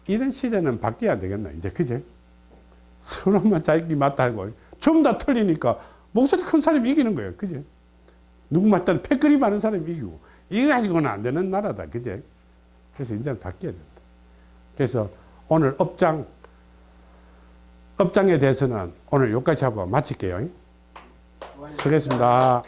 이런 시대는 바뀌어야 되겠나, 이제. 그지? 서로만 자기 맞다 하고, 전부 다 틀리니까 목소리 큰 사람이 이기는 거예요. 그지? 누구 맞다는 패거리 많은 사람이 이기고. 이거 가지고는 안 되는 나라다. 그제? 그래서 이제는 바뀌어야 된다. 그래서 오늘 업장, 업장에 대해서는 오늘 여기까지 하고 마칠게요. 수고하셨습니다.